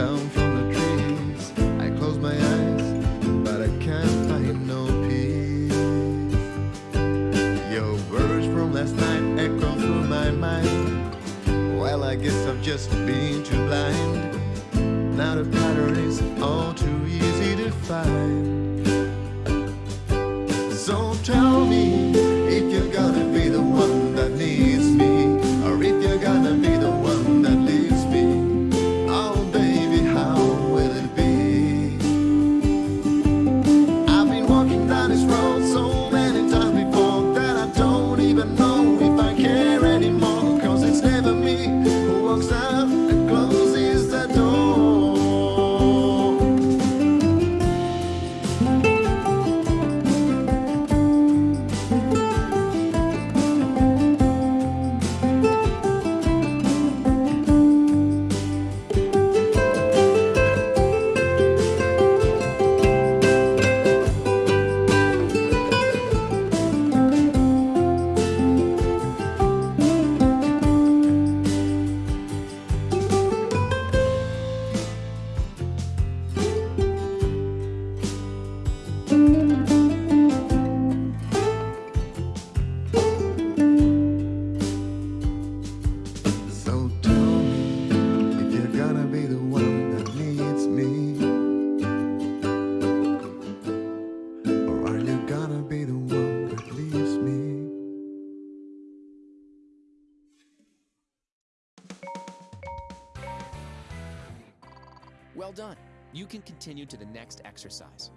down from the trees. I close my eyes, but I can't find no peace. Your words from last night echo through my mind. Well, I guess I've just been too blind. Now the pattern is all too easy to find. So tell me if you've gonna Well done. You can continue to the next exercise.